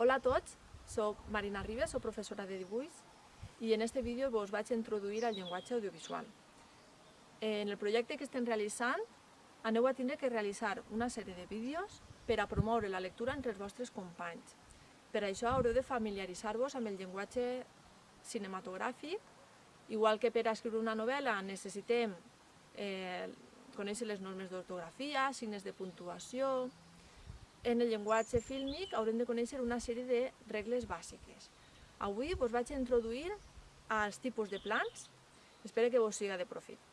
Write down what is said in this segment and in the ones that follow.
Hola a tots, soc Marina Ribes, soc professora de dibuix i en este vídeo vos vaig introduir al llenguatge audiovisual. En el projecte que estem realitzant aneu a tindre que realitzar una sèrie de vídeos per a promoure la lectura entre els vostres companys. Per això haureu de familiaritzar-vos amb el llenguatge cinematogràfic, igual que per a escriure una novel·la necessitem eh, conèixer les normes d'ortografia, signes de puntuació, en el llenguatge fílmic haurem de conèixer una sèrie de regles bàsiques. Avui vos vaig introduir als tipus de plans, espero que vos siga de profit.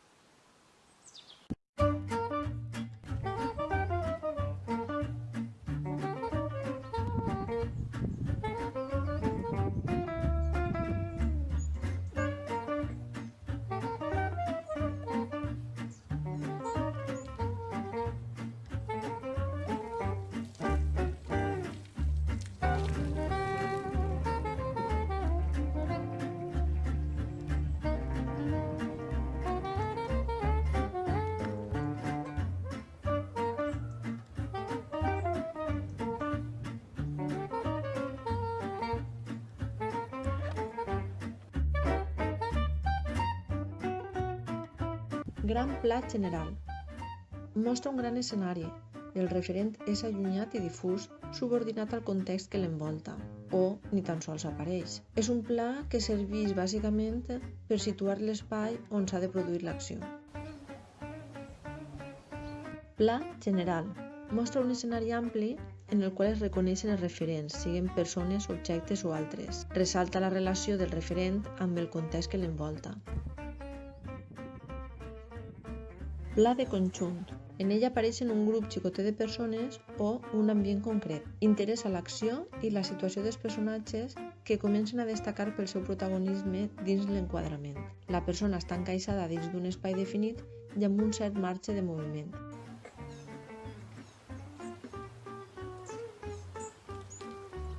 Gran pla general. Mostra un gran escenari. El referent és allunyat i difús, subordinat al context que l'envolta, o ni tan sols apareix. És un pla que serveix bàsicament per situar l'espai on s'ha de produir l'acció. Pla general. Mostra un escenari ampli en el qual es reconeixen els referents, siguin persones, objectes o altres. Ressalta la relació del referent amb el context que l'envolta. Pla de conjunt. En ella apareixen un grup xicoter de persones o un ambient concret. Interessa l'acció i la situació dels personatges que comencen a destacar pel seu protagonisme dins l'enquadrament. La persona està encaixada dins d'un espai definit i amb un cert marge de moviment.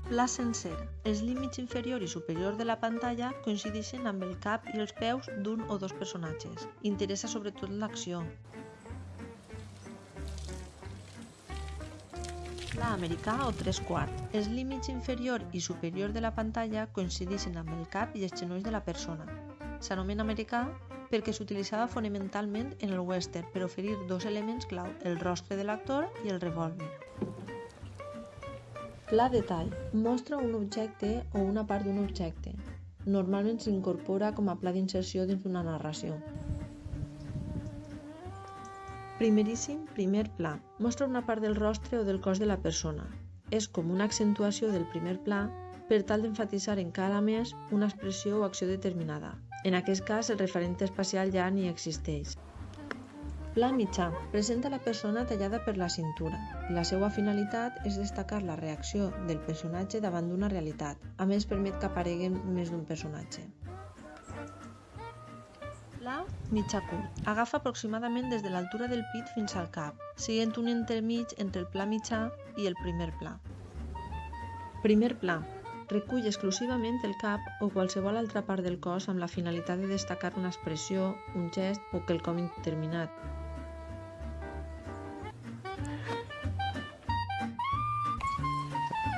Pla sencer. Els límits inferior i superior de la pantalla coincideixen amb el cap i els peus d'un o dos personatges. Interessa sobretot l'acció. Pla americà o tres quart. Els límits inferior i superior de la pantalla coincideixen amb el cap i els genolls de la persona. S'anomena americà perquè s'utilitzava fonamentalment en el western per oferir dos elements clau, el rostre de l'actor i el revòlver. Pla detall. Mostra un objecte o una part d'un objecte. Normalment s'incorpora com a pla d'inserció dins d'una narració. Primeríssim primer pla. Mostra una part del rostre o del cos de la persona. És com una accentuació del primer pla per tal d'enfatitzar encara més una expressió o acció determinada. En aquest cas, el referent espacial ja ni existeix. Pla mitjà. Presenta la persona tallada per la cintura. La seva finalitat és destacar la reacció del personatge davant d'una realitat. A més, permet que apareguen més d'un personatge. Pla mitjà curt. Agafa aproximadament des de l'altura del pit fins al cap, sent un intermig entre el pla mitjà i el primer pla. Primer pla. Recull exclusivament el cap o qualsevol altra part del cos amb la finalitat de destacar una expressió, un gest o quelcom determinat.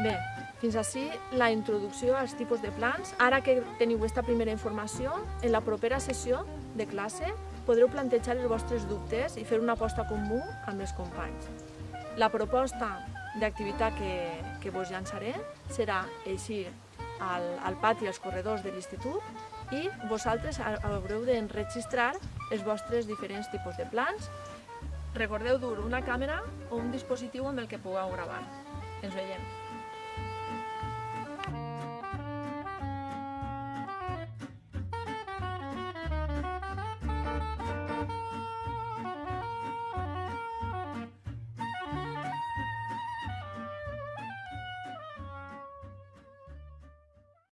Bé, fins així la introducció als tipus de plans. Ara que teniu aquesta primera informació, en la propera sessió de classe podreu plantejar els vostres dubtes i fer una aposta comú amb els companys. La proposta d'activitat que, que vos llançaré serà eixir al, al pati als corredors de l'institut i vosaltres haureu d'enregistrar els vostres diferents tipus de plans. Recordeu dur una càmera o un dispositiu amb el que pugueu gravar. Ens veiem.